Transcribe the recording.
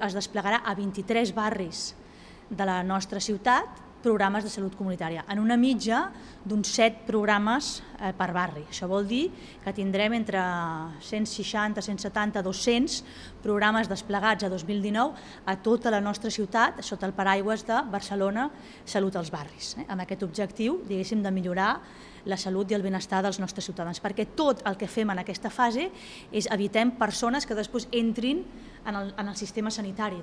Es desplegarà a 23 barris de la nostra ciutat programes de salut comunitària, en una mitja d'uns 7 programes eh, per barri. Això vol dir que tindrem entre 160, 170, 200 programes desplegats a 2019 a tota la nostra ciutat sota el paraigües de Barcelona Salut als Barris, eh, amb aquest objectiu diguéssim, de millorar la salut i el benestar dels nostres ciutadans, perquè tot el que fem en aquesta fase és evitem persones que després entrin en el, en el sistema sanitari.